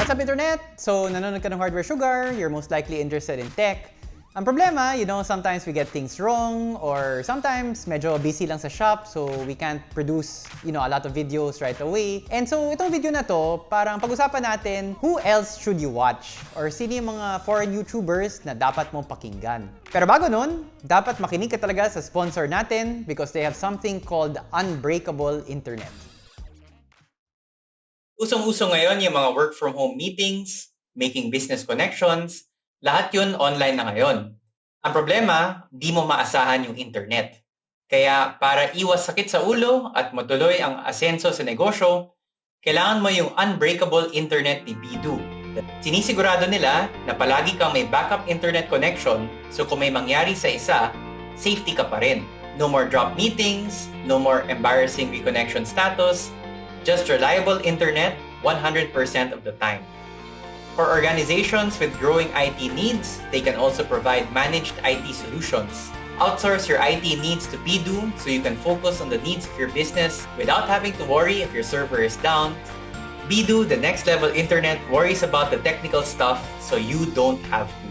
What's up, Internet? So, nanonood ka ng Hardware Sugar, you're most likely interested in tech. Ang problema, you know, sometimes we get things wrong or sometimes medyo busy lang sa shop so we can't produce, you know, a lot of videos right away. And so, itong video na to, parang pag-usapan natin who else should you watch or sino yung mga foreign YouTubers na dapat mong pakinggan. Pero bago nun, dapat makinig ka talaga sa sponsor natin because they have something called Unbreakable Internet. Usong-uso ngayon yung mga work from home meetings, making business connections, lahat yun online na ngayon. Ang problema, di mo maasahan yung internet. Kaya para iwas sakit sa ulo at matuloy ang asenso sa negosyo, kailangan mo yung unbreakable internet ni Bidu. Sinisigurado nila na palagi kang may backup internet connection so kung may mangyari sa isa, safety ka pa rin. No more drop meetings, no more embarrassing reconnection status, just reliable internet 100% of the time. For organizations with growing IT needs, they can also provide managed IT solutions. Outsource your IT needs to Bidu so you can focus on the needs of your business without having to worry if your server is down. Bidu, the next level internet, worries about the technical stuff so you don't have to.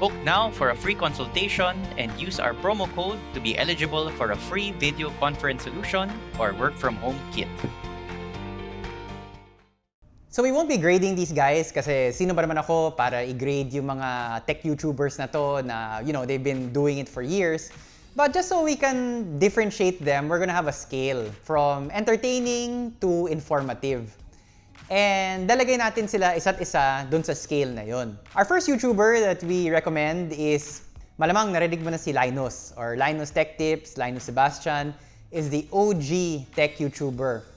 Book now for a free consultation and use our promo code to be eligible for a free video conference solution or work from home kit. So we won't be grading these guys kasi sino ba naman ako para i-grade yung mga tech YouTubers na to na, you know, they've been doing it for years. But just so we can differentiate them, we're gonna have a scale from entertaining to informative. And dalagay natin sila isa't isa dun sa scale na yon. Our first YouTuber that we recommend is, malamang narinig mo na si Linus or Linus Tech Tips, Linus Sebastian, is the OG tech YouTuber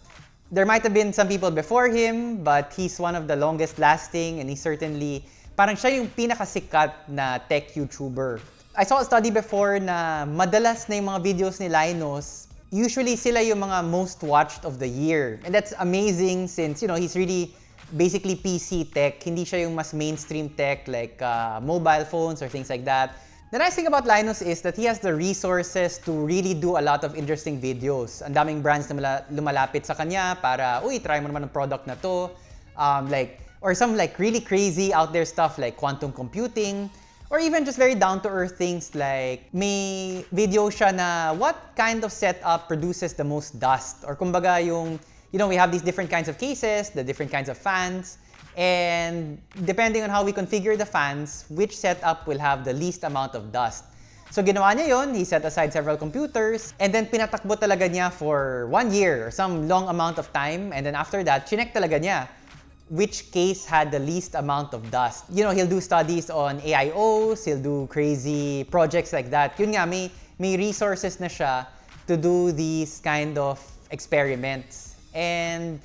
there might have been some people before him, but he's one of the longest lasting and he certainly, parang siya yung pinakasikat na tech YouTuber. I saw a study before na madalas na yung mga videos ni Linus, usually sila yung mga most watched of the year. And that's amazing since, you know, he's really basically PC tech. Hindi siya yung mas mainstream tech like uh, mobile phones or things like that. The nice thing about Linus is that he has the resources to really do a lot of interesting videos. Ang daming brands na lumalapit sa kanya para, uy, try mo naman ang product na to. Um, like, or some like really crazy out there stuff like quantum computing. Or even just very down-to-earth things like may video siya na what kind of setup produces the most dust? Or kumbaga yung, you know, we have these different kinds of cases, the different kinds of fans. And depending on how we configure the fans, which setup will have the least amount of dust. So ginawa niya yon, he set aside several computers, and then pinatakbo talaga niya for one year or some long amount of time. And then after that, chinek talaga niya which case had the least amount of dust. You know, he'll do studies on AIOs, he'll do crazy projects like that. Yun nga, may, may resources na siya to do these kind of experiments. And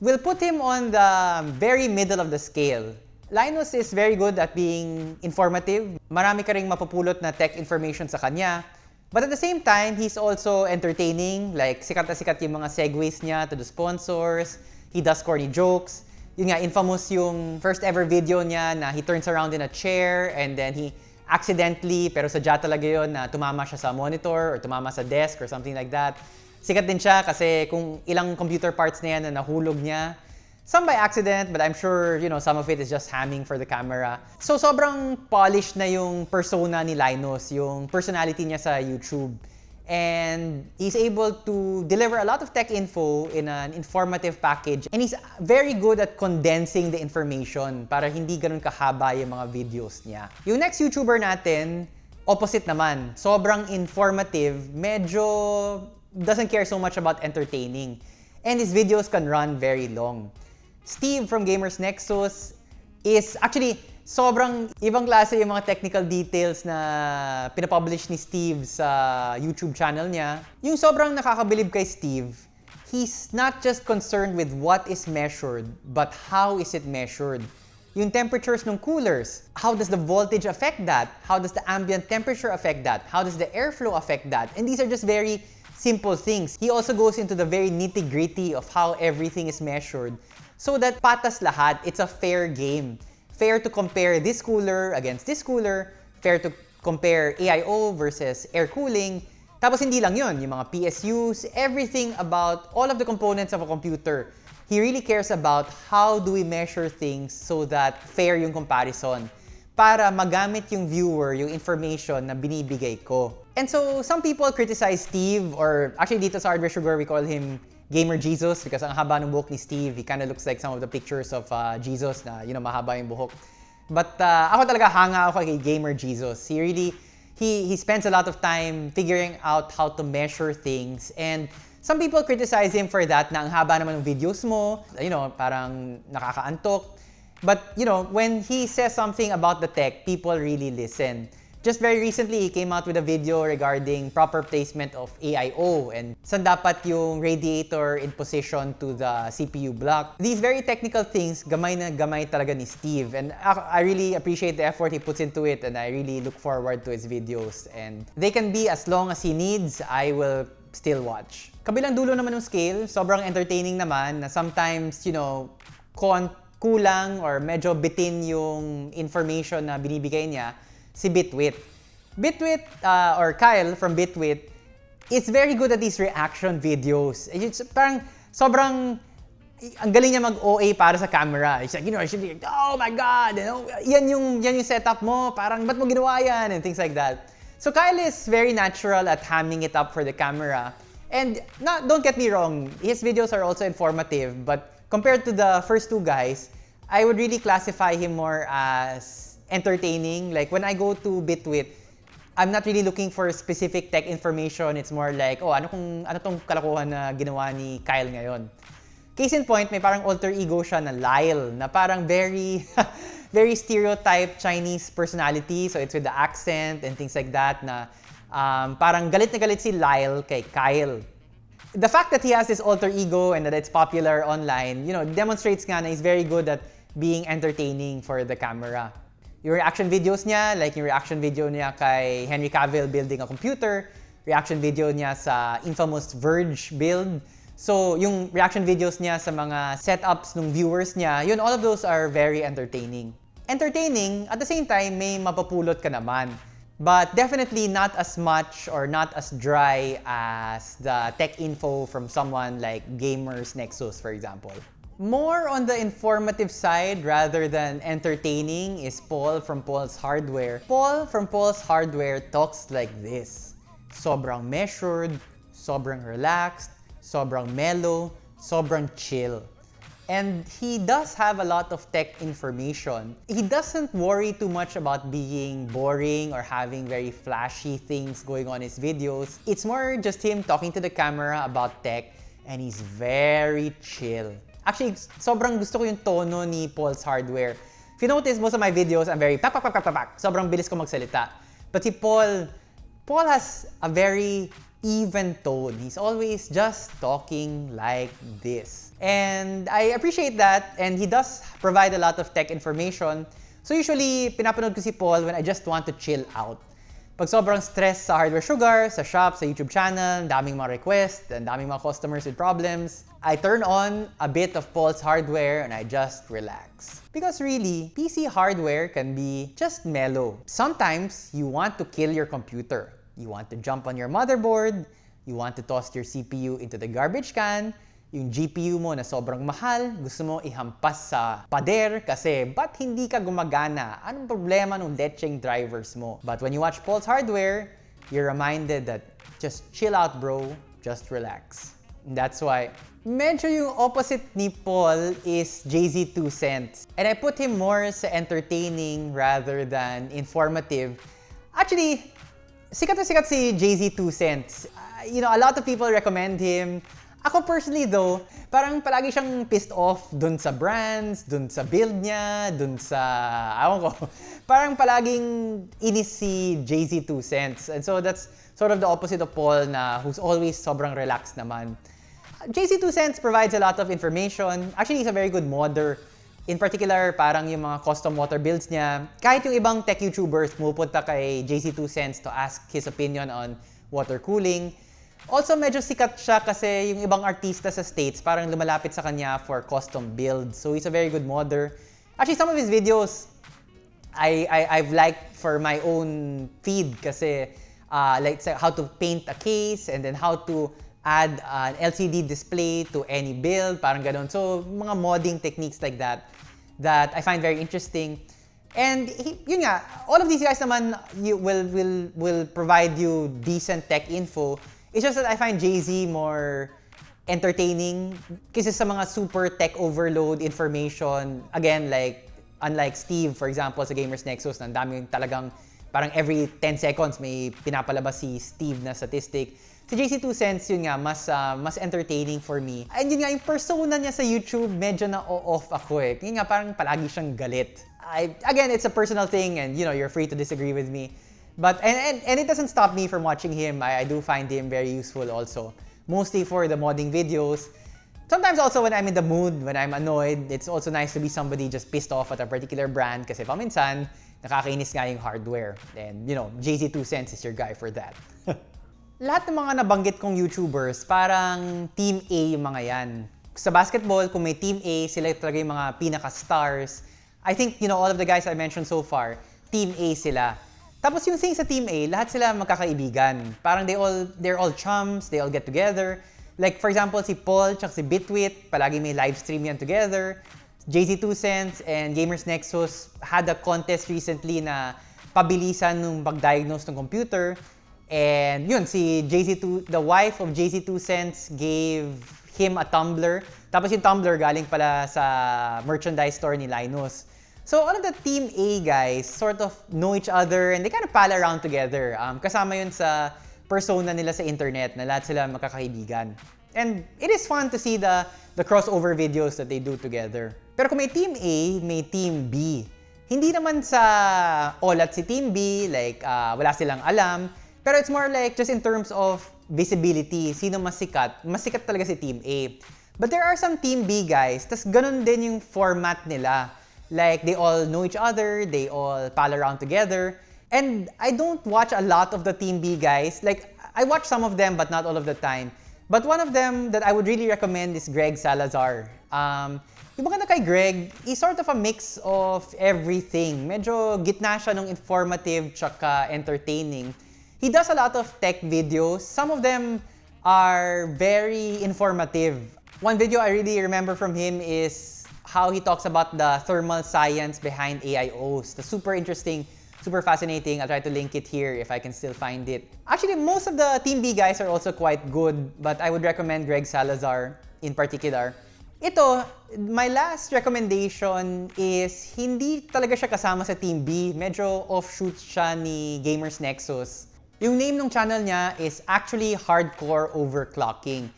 We'll put him on the very middle of the scale. Linus is very good at being informative. Marami ka ring mapupulot na tech information sa kanya. But at the same time, he's also entertaining. Like, sikat na sikat yung mga segues niya to the sponsors. He does corny jokes. Yun nga, infamous yung first ever video niya na he turns around in a chair and then he accidentally, pero sadya talaga yun na tumama siya sa monitor or tumama sa desk or something like that. Sikat din siya kasi kung ilang computer parts na yan na nahulog niya, some by accident, but I'm sure, you know, some of it is just hamming for the camera. So, sobrang polished na yung persona ni Linus, yung personality niya sa YouTube. And he's able to deliver a lot of tech info in an informative package. And he's very good at condensing the information para hindi ganun kahaba yung mga videos niya. Yung next YouTuber natin, opposite naman. Sobrang informative, medyo doesn't care so much about entertaining. And his videos can run very long. Steve from Gamers Nexus is actually sobrang ibang klase yung mga technical details na pinapublish ni Steve sa YouTube channel niya. Yung sobrang nakakabilib kay Steve, he's not just concerned with what is measured, but how is it measured. Yung temperatures ng coolers, how does the voltage affect that? How does the ambient temperature affect that? How does the airflow affect that? And these are just very simple things. He also goes into the very nitty-gritty of how everything is measured so that patas lahat, it's a fair game. Fair to compare this cooler against this cooler, fair to compare AIO versus air cooling. Tapos hindi lang yun, yung mga PSUs, everything about all of the components of a computer. he really cares about how do we measure things so that fair yung comparison para magamit yung viewer yung information na binibigay ko. And so, some people criticize Steve, or actually dito sa Hardware Sugar, we call him Gamer Jesus because ang haba ng buhok ni Steve, he kind of looks like some of the pictures of uh, Jesus na, you know, mahaba yung buhok. But uh, ako talaga hanga ako kay Gamer Jesus. He really, he, he spends a lot of time figuring out how to measure things and Some people criticize him for that na ang haba naman ng videos mo, you know, parang nakakaantok. But, you know, when he says something about the tech, people really listen. Just very recently, he came out with a video regarding proper placement of AIO and saan dapat yung radiator in position to the CPU block. These very technical things, gamay na gamay talaga ni Steve. And I really appreciate the effort he puts into it and I really look forward to his videos. And they can be as long as he needs. I will still watch. Kabilang dulo naman ng scale, sobrang entertaining naman na sometimes, you know, kulang or medyo bitin yung information na binibigay niya si Bitwit. Bitwit, uh, or Kyle from Bitwit, is very good at these reaction videos. It's parang sobrang ang galing niya mag-OA para sa camera. It's like, you know, I should be like, oh my God, you know, yan yung, yan yung setup mo, parang ba't mo ginawa yan, and things like that. So Kyle is very natural at hamming it up for the camera. And not, don't get me wrong, his videos are also informative, but compared to the first two guys, I would really classify him more as entertaining. Like when I go to Bitwit, I'm not really looking for specific tech information. It's more like, oh, ano kung ano tong kalokohan na ginawa ni Kyle ngayon. Case in point, may parang alter ego siya na Lyle, na parang very very stereotype Chinese personality. So it's with the accent and things like that na um, parang galit na galit si Lyle kay Kyle. The fact that he has this alter ego and that it's popular online, you know, demonstrates nga na he's very good at being entertaining for the camera. Yung reaction videos niya, like yung reaction video niya kay Henry Cavill building a computer, reaction video niya sa infamous Verge build, So, yung reaction videos niya sa mga setups ng viewers niya, yun, all of those are very entertaining. Entertaining, at the same time, may mapapulot ka naman. But definitely not as much or not as dry as the tech info from someone like Gamers Nexus, for example. More on the informative side rather than entertaining is Paul from Paul's Hardware. Paul from Paul's Hardware talks like this. Sobrang measured, sobrang relaxed, sobrang mellow, sobrang chill. And he does have a lot of tech information. He doesn't worry too much about being boring or having very flashy things going on his videos. It's more just him talking to the camera about tech and he's very chill. Actually, sobrang gusto ko yung tono ni Paul's Hardware. If you notice, most of my videos, I'm very pak, pak, pak, pak, pak. Sobrang bilis ko magsalita. But si Paul, Paul has a very even tone. He's always just talking like this. And I appreciate that and he does provide a lot of tech information. So usually, pinapanood ko si Paul when I just want to chill out. Pag sobrang stress sa Hardware Sugar, sa shop, sa YouTube channel, daming mga requests, and daming mga customers with problems, I turn on a bit of Paul's hardware and I just relax. Because really, PC hardware can be just mellow. Sometimes, you want to kill your computer. You want to jump on your motherboard, you want to toss your CPU into the garbage can, yung GPU mo na sobrang mahal, gusto mo ihampas sa pader kasi ba't hindi ka gumagana? Anong problema ng lecheng drivers mo? But when you watch Paul's Hardware, you're reminded that just chill out bro, just relax. And that's why medyo yung opposite ni Paul is JZ 2 cents. And I put him more sa entertaining rather than informative. Actually, sikat na sikat si Jay-Z 2 Cents. Uh, you know, a lot of people recommend him. Ako personally though, parang palagi siyang pissed off dun sa brands, dun sa build niya, dun sa, awan ko, parang palaging inis si Jay-Z 2 Cents. And so that's sort of the opposite of Paul na who's always sobrang relaxed naman. Jay-Z 2 Cents provides a lot of information. Actually, he's a very good modder In particular, parang yung mga custom water builds niya, kahit yung ibang tech YouTubers pumupunta kay JC2 Cents to ask his opinion on water cooling. Also, medyo sikat siya kasi yung ibang artista sa States parang lumalapit sa kanya for custom builds. So, he's a very good modder. Actually, some of his videos, I, I, I've liked for my own feed kasi uh, like how to paint a case and then how to add an LCD display to any build, parang ganun. So, mga modding techniques like that that I find very interesting. And he, yun nga, all of these guys naman you will will will provide you decent tech info. It's just that I find Jay-Z more entertaining kasi sa mga super tech overload information. Again, like unlike Steve, for example, sa Gamers Nexus, ang dami talagang parang every 10 seconds may pinapalabas si Steve na statistic. Si JC2 Cents, yun nga, mas, ah, mas entertaining for me. And yun nga, yung persona niya sa YouTube, medyo na-off ako eh. Yun nga, parang palagi siyang galit. I, again, it's a personal thing and you know, you're free to disagree with me. But, and, and, and it doesn't stop me from watching him. I, I do find him very useful also. Mostly for the modding videos. Sometimes also when I'm in the mood, when I'm annoyed, it's also nice to be somebody just pissed off at a particular brand kasi paminsan, nakakainis nga yung hardware. And, you know, JZ2 Cents is your guy for that. Lahat ng mga nabanggit kong YouTubers, parang Team A yung mga yan. Sa basketball, kung may Team A, sila talaga yung mga pinaka-stars. I think, you know, all of the guys I mentioned so far, Team A sila. Tapos yung thing sa Team A, lahat sila magkakaibigan. Parang they all, they're all chums, they all get together. Like, for example, si Paul tsaka si Bitwit, palagi may live stream yan together. JZ2 Cents and Gamers Nexus had a contest recently na pabilisan nung pag-diagnose ng computer. And yun, si JZ2, the wife of JZ2 Cents gave him a tumbler. Tapos yung tumbler galing pala sa merchandise store ni Linus. So all of the Team A guys sort of know each other and they kind of pal around together. Um, kasama yun sa persona nila sa internet na lahat sila magkakaibigan. And it is fun to see the, the crossover videos that they do together. Pero kung may Team A, may Team B. Hindi naman sa olat si Team B, like ah, wala silang alam. Pero it's more like just in terms of visibility, sino mas sikat. Mas sikat talaga si Team A. But there are some Team B guys, tas ganun din yung format nila. Like, they all know each other, they all pal around together. And I don't watch a lot of the Team B guys. Like, I watch some of them, but not all of the time. But one of them that I would really recommend is Greg Salazar. Um, yung maganda kay Greg, he's sort of a mix of everything. Medyo gitna siya nung informative tsaka entertaining. He does a lot of tech videos. Some of them are very informative. One video I really remember from him is how he talks about the thermal science behind AIOs. The super interesting, super fascinating. I'll try to link it here if I can still find it. Actually, most of the Team B guys are also quite good, but I would recommend Greg Salazar in particular. Ito, my last recommendation is hindi talaga siya kasama sa Team B. Medyo offshoot siya ni Gamers Nexus. Yung name ng channel niya is actually Hardcore Overclocking.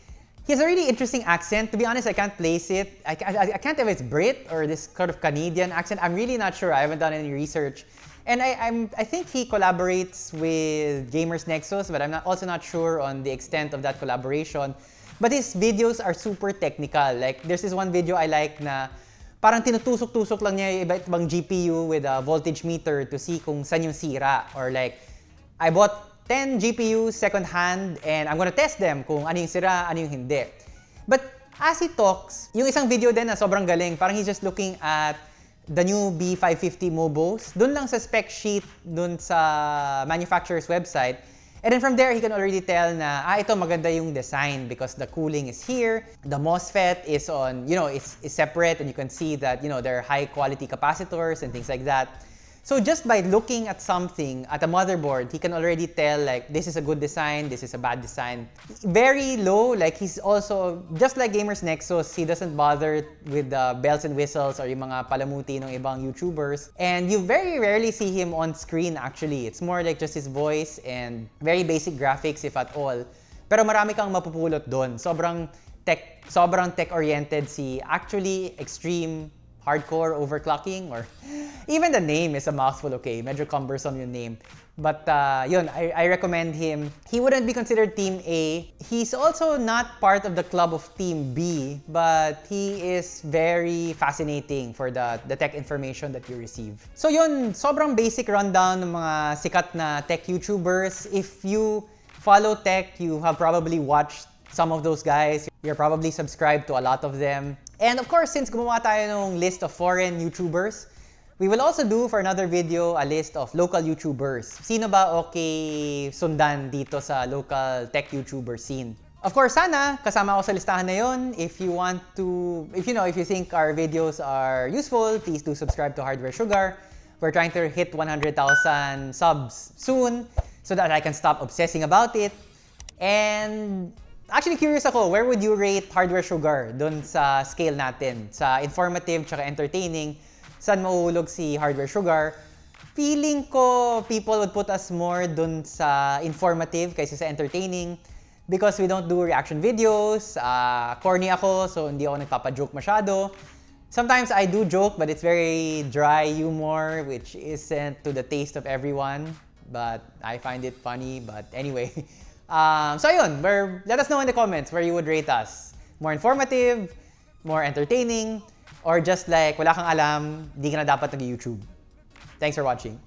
He has a really interesting accent. To be honest, I can't place it. I, I, I can't tell if it's Brit or this sort of Canadian accent. I'm really not sure. I haven't done any research. And I, I'm, I think he collaborates with Gamers Nexus, but I'm not, also not sure on the extent of that collaboration. But his videos are super technical. Like, there's this one video I like na parang tinutusok-tusok lang niya yung GPU with a voltage meter to see kung saan yung sira. Or like, I bought 10 GPUs second hand and I'm gonna test them kung ano yung sira, ano yung hindi. But as he talks, yung isang video din na sobrang galing, parang he's just looking at the new B550 Mobos, dun lang sa spec sheet, dun sa manufacturer's website. And then from there, he can already tell na, ah, ito maganda yung design because the cooling is here, the MOSFET is on, you know, is, is separate and you can see that, you know, there are high quality capacitors and things like that. So just by looking at something at a motherboard, he can already tell like this is a good design, this is a bad design. Very low, like he's also just like Gamers Nexus, he doesn't bother with the bells and whistles or yung mga palamuti ng ibang YouTubers. And you very rarely see him on screen actually. It's more like just his voice and very basic graphics if at all. Pero marami kang mapupulot doon. Sobrang tech, sobrang tech-oriented si actually extreme hardcore overclocking or even the name is a mouthful, okay? Medyo cumbersome yung name. But uh, yun, I, I recommend him. He wouldn't be considered Team A. He's also not part of the club of Team B, but he is very fascinating for the, the tech information that you receive. So yun, sobrang basic rundown ng mga sikat na tech YouTubers. If you follow tech, you have probably watched some of those guys. You're probably subscribed to a lot of them. And of course, since gumawa tayo ng list of foreign YouTubers, we will also do for another video a list of local YouTubers. Sino ba okay sundan dito sa local tech YouTuber scene? Of course, sana kasama ako sa listahan na yon. If you want to, if you know, if you think our videos are useful, please do subscribe to Hardware Sugar. We're trying to hit 100,000 subs soon so that I can stop obsessing about it. And actually curious ako, where would you rate Hardware Sugar dun sa scale natin? Sa informative tsaka entertaining, saan mauulog si Hardware Sugar? Feeling ko people would put us more dun sa informative kaysa sa entertaining because we don't do reaction videos. Uh, corny ako, so hindi ako nagpapa-joke masyado. Sometimes I do joke, but it's very dry humor, which isn't to the taste of everyone. But I find it funny. But anyway, um, so ayun, where, let us know in the comments where you would rate us. More informative, more entertaining, or just like wala kang alam, di ka na dapat nag-YouTube. Thanks for watching.